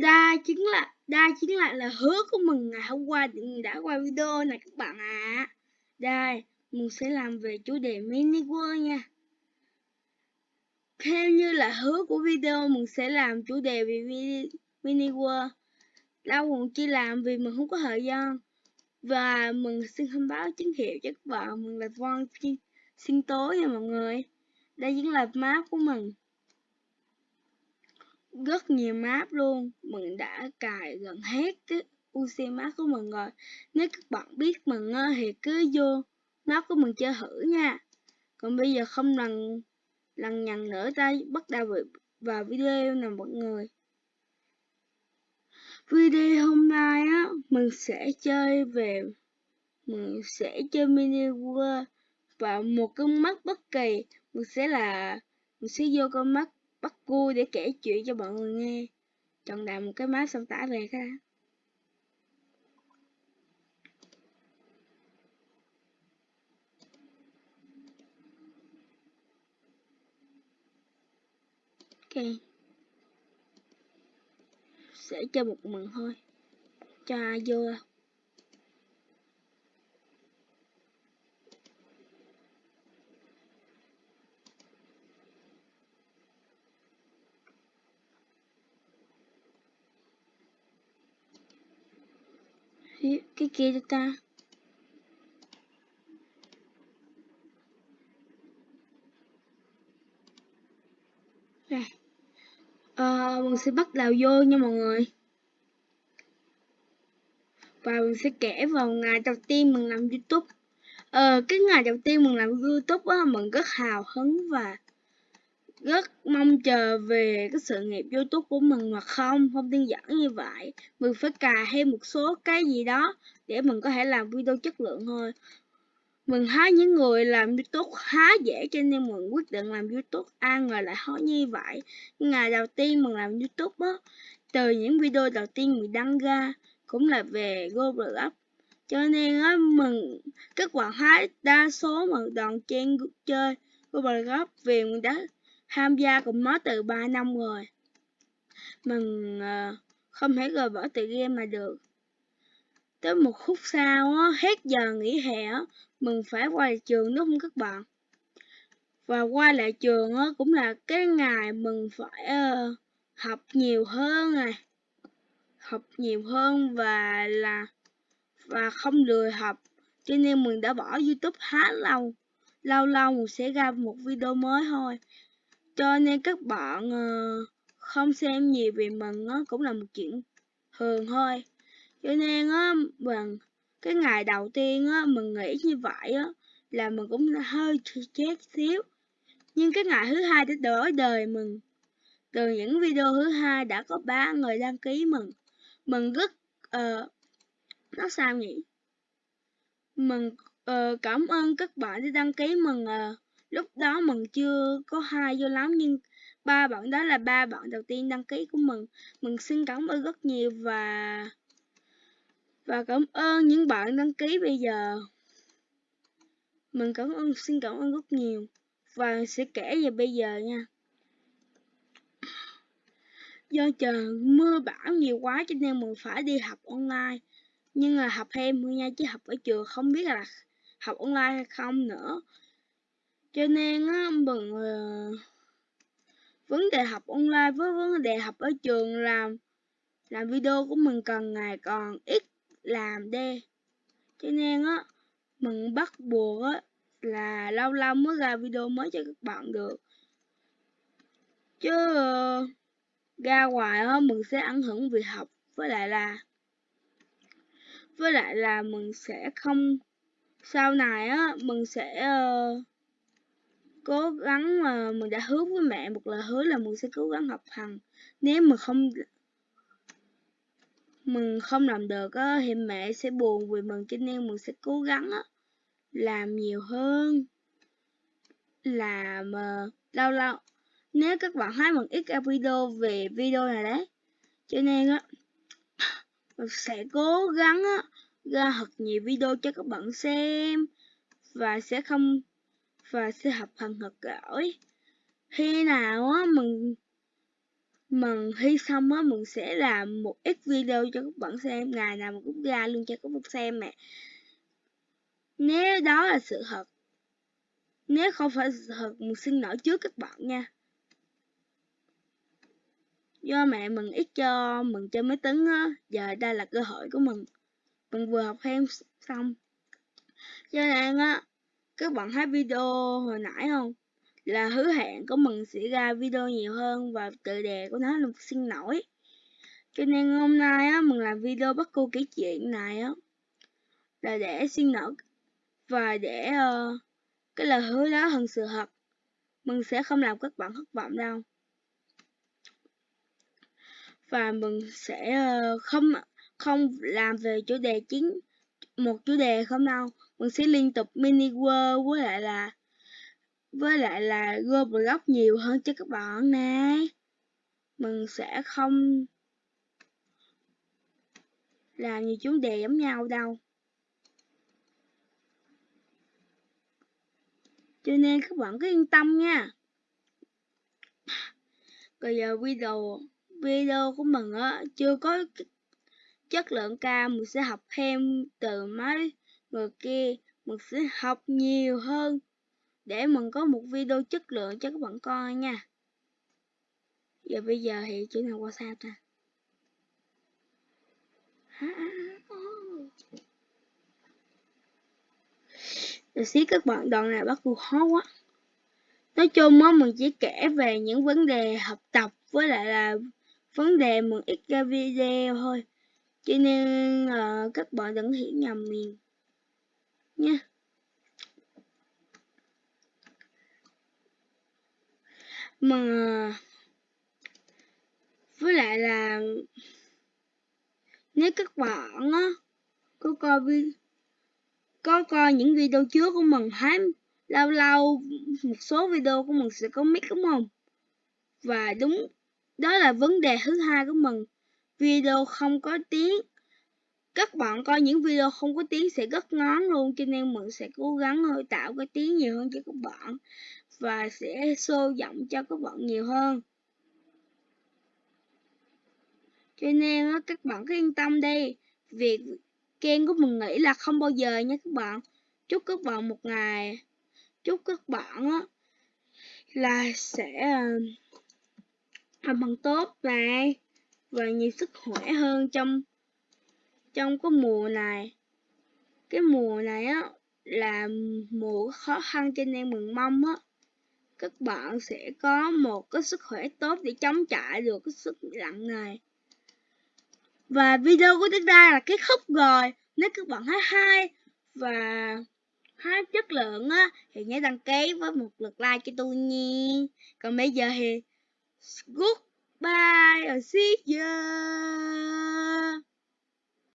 đa chính là đa chính là là hứa của mình ngày hôm qua đã quay video này các bạn ạ. À. Đây, mình sẽ làm về chủ đề mini world nha. Theo như là hứa của video mình sẽ làm chủ đề về mini world. Đâu còn chỉ làm vì mình không có thời gian. Và mình xin thông báo chính hiệu cho các bạn mình là Von xin tối nha mọi người. Đây chính là map của mình rất nhiều map luôn. Mình đã cài gần hết cái UC map của mình rồi. Nếu các bạn biết mình thì cứ vô map của mình chơi thử nha. Còn bây giờ không lần lần nhằn nữa ta bắt đầu vào video nè mọi người. Video hôm nay á, mình sẽ chơi về, mình sẽ chơi mini world. Và một con mắt bất kỳ, mình sẽ là, mình sẽ vô con mắt bắt cua để kể chuyện cho mọi người nghe. Chọn đại một cái máy xong tả về cái đã. Ok. Sẽ cho một mình thôi. Cho ai vô? Cái kia cho ta. À, mình sẽ bắt đầu vô nha mọi người. Và mình sẽ kể vào ngày đầu tiên mình làm youtube. Ờ, cái ngày đầu tiên mình làm youtube á mình rất hào hứng và rất mong chờ về cái sự nghiệp youtube của mình mà không không đơn giản như vậy. Mình phải cài thêm một số cái gì đó để mình có thể làm video chất lượng thôi. Mình thấy những người làm youtube khá dễ cho nên mình quyết định làm youtube. Ai ngờ lại khó như vậy. Ngày đầu tiên mình làm youtube á, từ những video đầu tiên mình đăng ra cũng là về Roblox cho nên á, mình, kết quả hái đa số mà đoàn trang chơi Roblox vì mình đã tham gia cùng nó từ 3 năm rồi. Mình uh, ờ, không thể rời bỏ từ game mà được. Tới một khúc sau á, hết giờ nghỉ hè á, mình phải quay lại trường đúng không các bạn? Và quay lại trường á, cũng là cái ngày mình phải uh, học nhiều hơn này. Học nhiều hơn và là và không lười học. Cho nên mình đã bỏ youtube khá lâu lâu lâu mình sẽ ra một video mới thôi cho nên các bạn ờ, không xem nhiều về mình á cũng là một chuyện thường thôi. Cho nên á bằng cái ngày đầu tiên á mình nghĩ như vậy á là mình cũng hơi chết xíu. Nhưng cái ngày thứ hai đã đổi đời mình từ những video thứ hai đã có ba người đăng ký mình mình rất uh, nó sao nhỉ? Mình uh, ờ, cảm ơn các bạn đã đăng ký mình uh, lúc đó mừng chưa có hai vô lắm, nhưng ba bạn đó là ba bạn đầu tiên đăng ký của mừng mừng xin cảm ơn rất nhiều và và cảm ơn những bạn đăng ký bây giờ. Mừng cảm ơn, xin cảm ơn rất nhiều. Và sẽ kể về bây giờ nha. Do trời mưa bão nhiều quá cho nên mình phải đi học online. Nhưng là học thêm nha, chứ học ở trường không biết là học online hay không nữa cho nên á mình uh, ờ, vấn đề học online với vấn đề học ở trường làm làm video của mình cần ngày còn ít làm đi. Cho nên á mình bắt buộc á là lâu lâu mới ra video mới cho các bạn được. Chứ uh, ra ngoài á mình sẽ ảnh hưởng việc học với lại là với lại là mình sẽ không sau này á mình sẽ uh, cố gắng mà mình đã hứa với mẹ một lời hứa là mình sẽ cố gắng học hành. Nếu mà không mình không làm được á thì mẹ sẽ buồn vì mình cho nên mình sẽ cố gắng á làm nhiều hơn. Làm uh, lâu lâu. Nếu các bạn thấy mình ít ra video về video này đấy cho nên á mình sẽ cố gắng á ra thật nhiều video cho các bạn xem và sẽ không và sẽ học phần thật giỏi. Khi nào á mình mình thi xong á mình sẽ làm một ít video cho các bạn xem, ngày nào mình cũng ra luôn cho các bạn xem mẹ. Nếu đó là sự thật, nếu không phải sự thật, mình xin lỗi trước các bạn nha. Do mẹ mình ít cho mình chơi máy tính á, giờ đây là cơ hội của mình. Mình vừa học thêm xong. Cho nên á các bạn thấy video hồi nãy không? Là hứa hẹn của mình sẽ ra video nhiều hơn và tựa đề của nó là xin lỗi. Cho nên hôm nay á mình làm video bắt cô kể chuyện này á. Là để xin lỗi và để uh, cái lời hứa đó hơn sự thật. Mình sẽ không làm các bạn thất vọng đâu. Và mình sẽ uh, không không làm về chủ đề chính một chủ đề không đâu. Mình sẽ liên tục mini world với lại là, với lại là Roblox nhiều hơn cho các bạn nè mình sẽ không làm nhiều chủ đề giống nhau đâu. Cho nên các bạn cứ yên tâm nha. Bây giờ video video của mình á, chưa có chất lượng cao, mình sẽ học thêm từ mấy người kia. Mình sẽ học nhiều hơn để mình có một video chất lượng cho các bạn coi nha. Giờ bây giờ thì chuyển nào qua sao ta? Rồi xí các bạn đoạn này bắt buộc khó quá. Nói chung á, mình chỉ kể về những vấn đề học tập với lại là vấn đề mình ít ra video thôi cho nên uh, các bạn đừng hiểu nhầm mình. Nha. Mà với lại là nếu các bạn á có coi vi có coi những video trước của mình thấy lâu lâu một số video của mình sẽ có mic đúng không? Và đúng đó là vấn đề thứ hai của mình video không có tiếng. Các bạn coi những video không có tiếng sẽ rất ngán luôn, cho nên mình sẽ cố gắng hơi tạo cái tiếng nhiều hơn cho các bạn và sẽ sâu giọng cho các bạn nhiều hơn. Cho nên các bạn cứ yên tâm đi. Việc kênh của mình nghĩ là không bao giờ nha các bạn. Chúc các bạn một ngày, chúc các bạn á, là sẽ à, làm bằng tốt này và nhiều sức khỏe hơn trong trong cái mùa này. Cái mùa này á, là mùa khó khăn cho nên mình mong á. Các bạn sẽ có một cái sức khỏe tốt để chống chọi được cái sức lạnh này. Và video của chúng ta là kết thúc rồi. Nếu các bạn thấy hay và thấy chất lượng á, thì nhớ đăng ký với một lượt like cho tôi nha. Còn bây giờ thì Bye, I'll see you